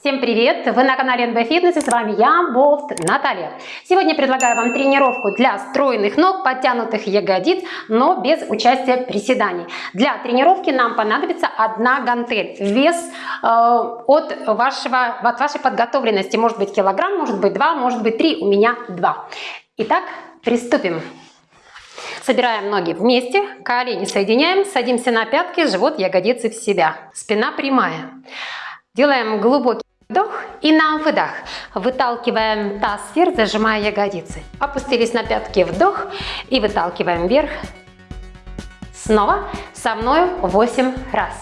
Всем привет! Вы на канале НБ Фитнес и с вами я, Болт Наталья. Сегодня предлагаю вам тренировку для стройных ног, подтянутых ягодиц, но без участия приседаний. Для тренировки нам понадобится одна гантель. Вес э, от, вашего, от вашей подготовленности может быть килограмм, может быть два, может быть три, у меня два. Итак, приступим. Собираем ноги вместе, колени соединяем, садимся на пятки, живот, ягодицы в себя. Спина прямая. Делаем глубокий Вдох и на выдох. Выталкиваем таз вверх, зажимая ягодицы. Опустились на пятки, вдох и выталкиваем вверх. Снова со мной 8 раз.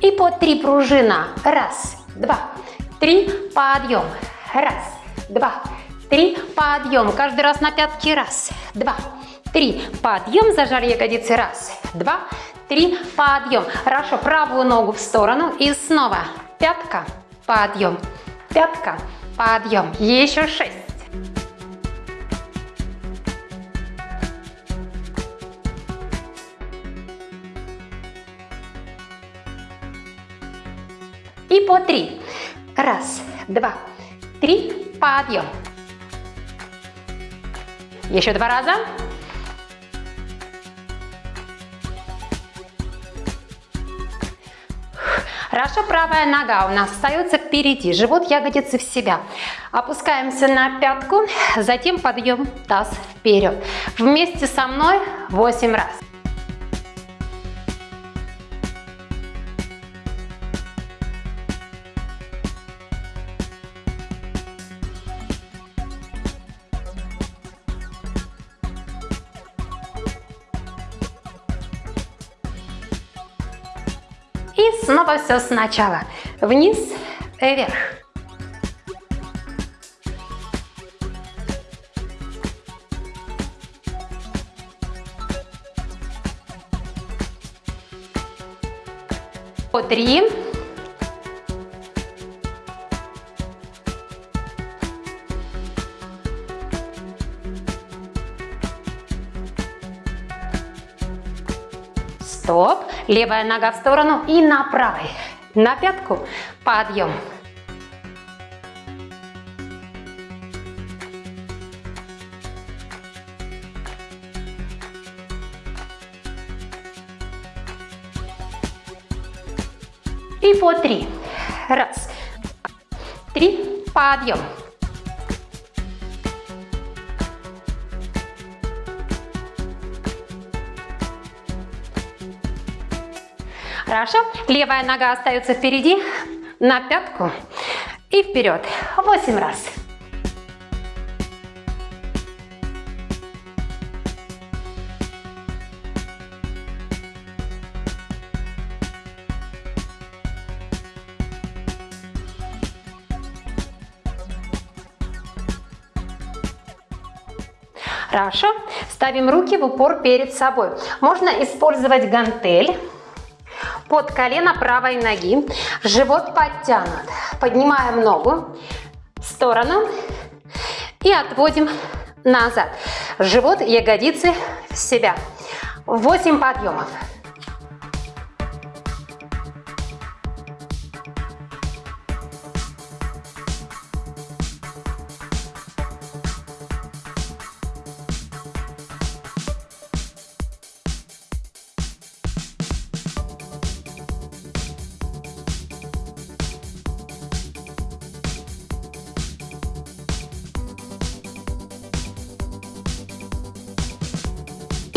И по три пружина. Раз, два, три. Подъем. Раз, два, три, подъем. Каждый раз на пятки, раз, два, три, подъем, зажали ягодицы, раз, два, три, подъем. Хорошо, правую ногу в сторону и снова пятка, подъем, пятка, подъем. Еще шесть. И по три. Раз, два, три, подъем. Еще два раза. Хорошо, правая нога у нас остается впереди, живот, ягодицы в себя. Опускаемся на пятку, затем подъем таз вперед. Вместе со мной 8 раз. Снова все сначала. Вниз, вверх. По три. Стоп. Левая нога в сторону и на правой. На пятку. Подъем. И по три. Раз, три, подъем. Хорошо. Левая нога остается впереди, на пятку и вперед. Восемь раз. Хорошо. Ставим руки в упор перед собой. Можно использовать гантель под колено правой ноги, живот подтянут. Поднимаем ногу в сторону и отводим назад. Живот, ягодицы в себя. 8 подъемов.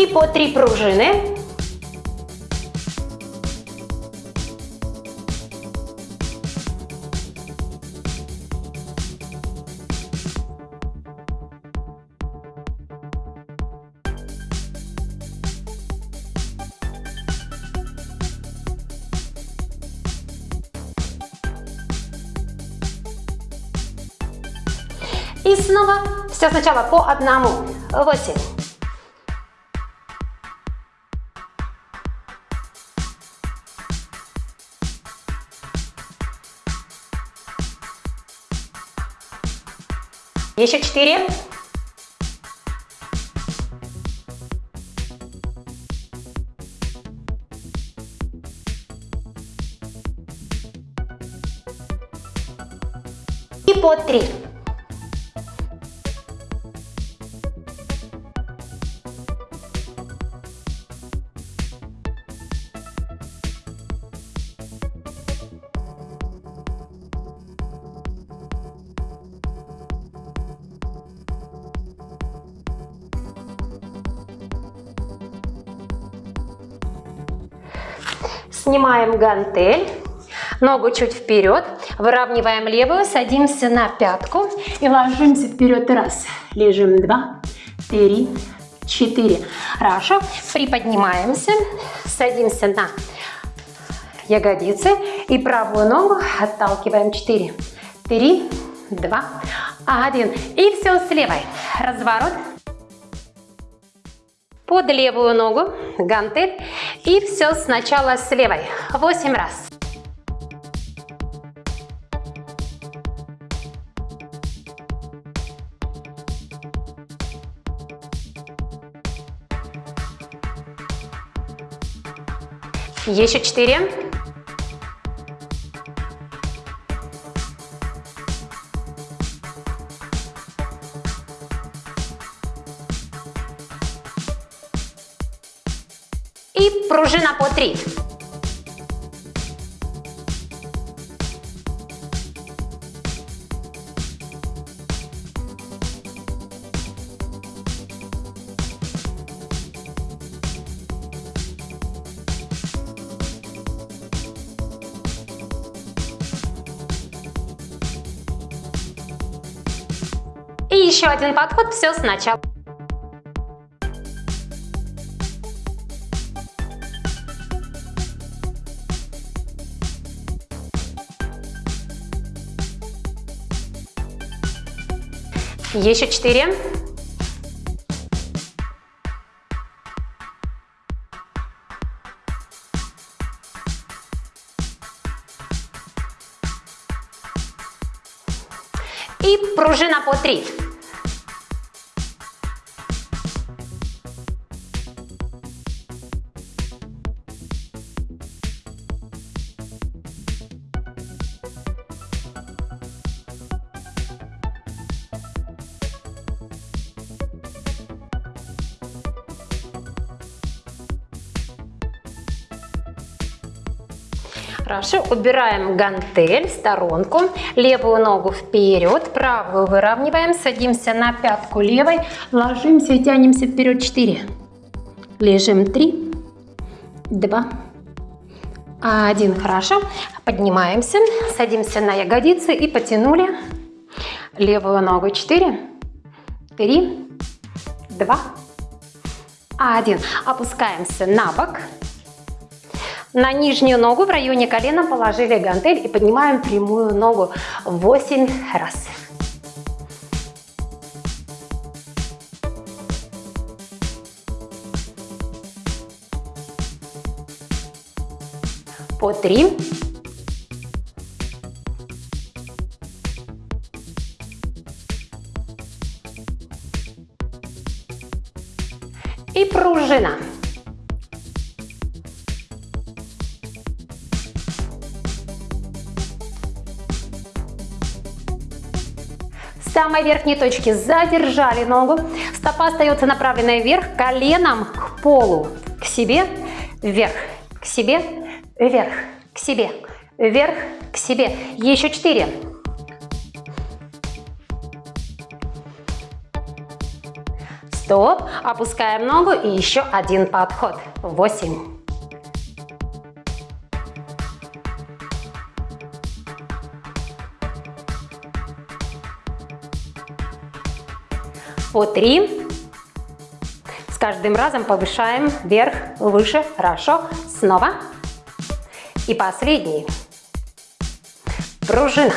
По три пружины. И снова все сначала по одному. Восемь. Еще четыре. И по три. Снимаем гантель, ногу чуть вперед, выравниваем левую, садимся на пятку и ложимся вперед. Раз, лежим, два, три, четыре. Хорошо, приподнимаемся, садимся на ягодицы и правую ногу отталкиваем. Четыре, три, два, один. И все с левой. Разворот под левую ногу, гантель. И все сначала с левой. 8 раз. Еще четыре. И пружина по 3. И еще один подход, все сначала. Еще четыре. И пружина по три. Хорошо, убираем гантель в сторонку, левую ногу вперед, правую выравниваем, садимся на пятку левой, ложимся и тянемся вперед 4. Лежим 3, 2, 1. Хорошо, поднимаемся, садимся на ягодицы и потянули левую ногу 4, 3, 2, 1. Опускаемся на бок. На нижнюю ногу в районе колена положили гантель и поднимаем прямую ногу 8 раз. По 3. И пружина. Самой верхней точки задержали ногу, стопа остается направленной вверх, коленом к полу, к себе, вверх, к себе, вверх, к себе, вверх, к себе. Еще четыре. Стоп, опускаем ногу и еще один подход. Восемь. По 3. С каждым разом повышаем вверх, выше, хорошо. Снова. И последний. Пружина.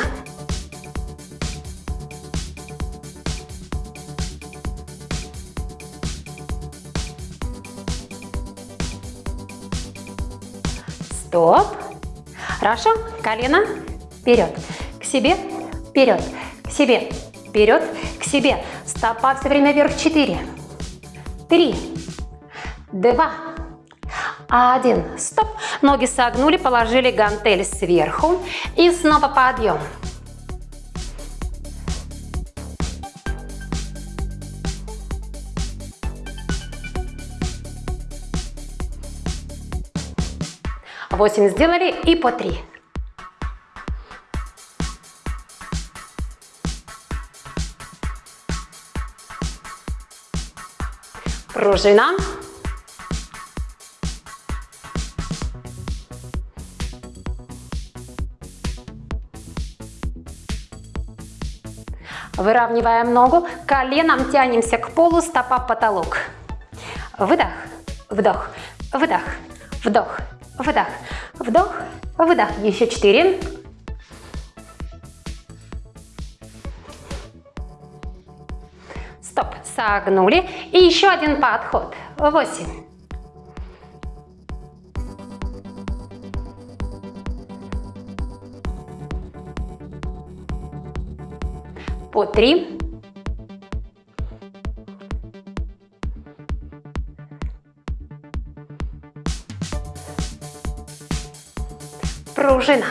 Стоп. Хорошо. Колено вперед. К себе, вперед. К себе, вперед. К себе. Стопа все время вверх. Четыре, три, два, один. Стоп. Ноги согнули, положили гантель сверху. И снова подъем. Восемь сделали и по три. Пружина. Выравниваем ногу, коленом тянемся к полу, стопа потолок. Выдох, вдох, выдох, вдох, выдох, вдох, выдох. Еще четыре. Согнули. И еще один подход. Восемь. по 3. Пружина.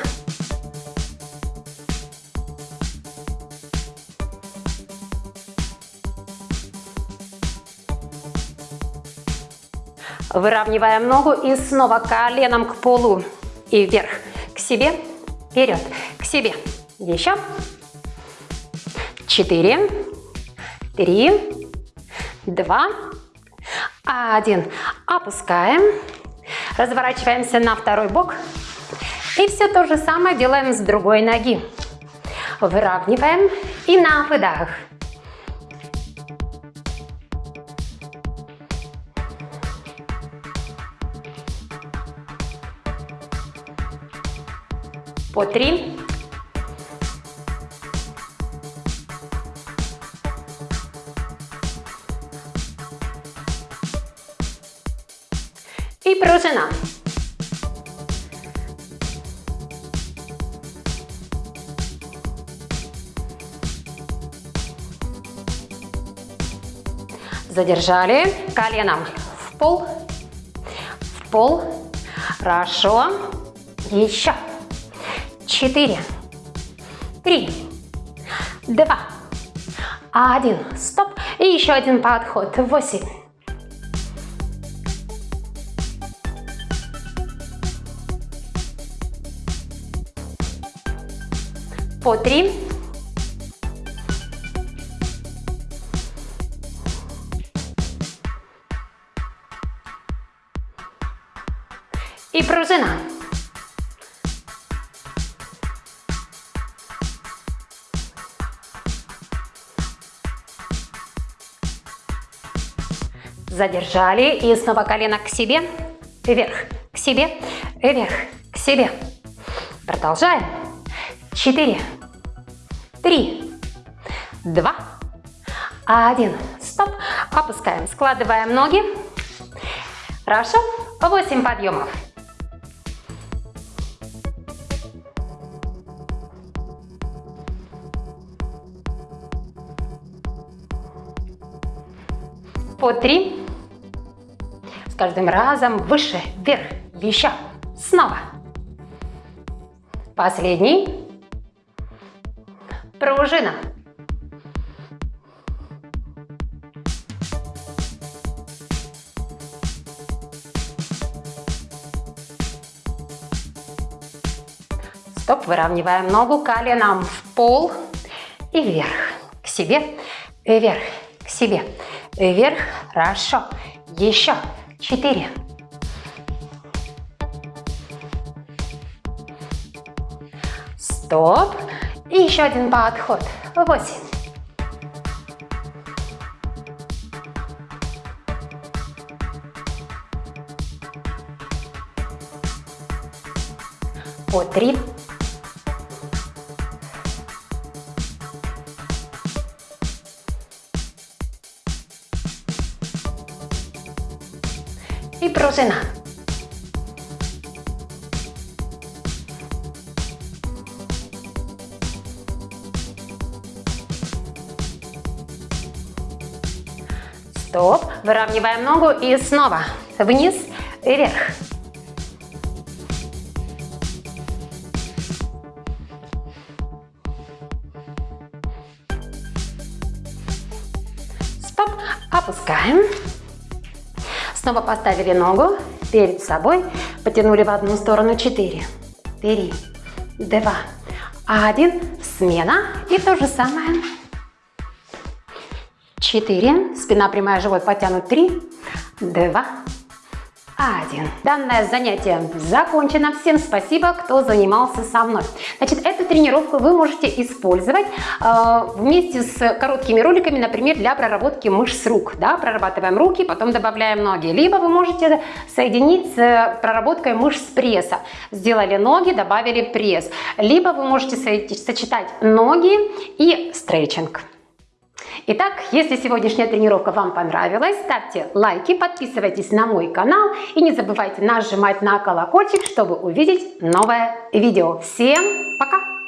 Выравниваем ногу и снова коленом к полу и вверх, к себе, вперед, к себе. Еще четыре, три, два, один. Опускаем. Разворачиваемся на второй бок. И все то же самое делаем с другой ноги. Выравниваем и на выдох. По три, и пружина. Задержали коленом в пол, в пол. Хорошо. Еще. Четыре, три, два, один. Стоп. И еще один подход. Восемь. по три. И пружина. Задержали и снова колено к себе, вверх, к себе, вверх, к себе. Продолжаем четыре, три, два, один. Стоп. Опускаем. Складываем ноги. Хорошо. Восемь подъемов. По три. С каждым разом выше, вверх, еще. Снова. Последний пружина. Стоп, выравниваем ногу коленом в пол и вверх, к себе, вверх, к себе, вверх, хорошо, еще, четыре, стоп, и еще один подход. Восемь. По три. И пружина. стоп, выравниваем ногу и снова вниз и вверх. Стоп, опускаем. Снова поставили ногу перед собой, потянули в одну сторону 4, 3, 2, 1, смена и то же самое. 4, спина прямая, живот потянут, 3, 2, 1. Данное занятие закончено. Всем спасибо, кто занимался со мной. Значит, эту тренировку вы можете использовать э, вместе с короткими роликами, например, для проработки мышц рук. Да? Прорабатываем руки, потом добавляем ноги. Либо вы можете соединить с проработкой мышц пресса. Сделали ноги, добавили пресс. Либо вы можете сочетать ноги и стретчинг. Итак, если сегодняшняя тренировка вам понравилась, ставьте лайки, подписывайтесь на мой канал и не забывайте нажимать на колокольчик, чтобы увидеть новое видео. Всем пока!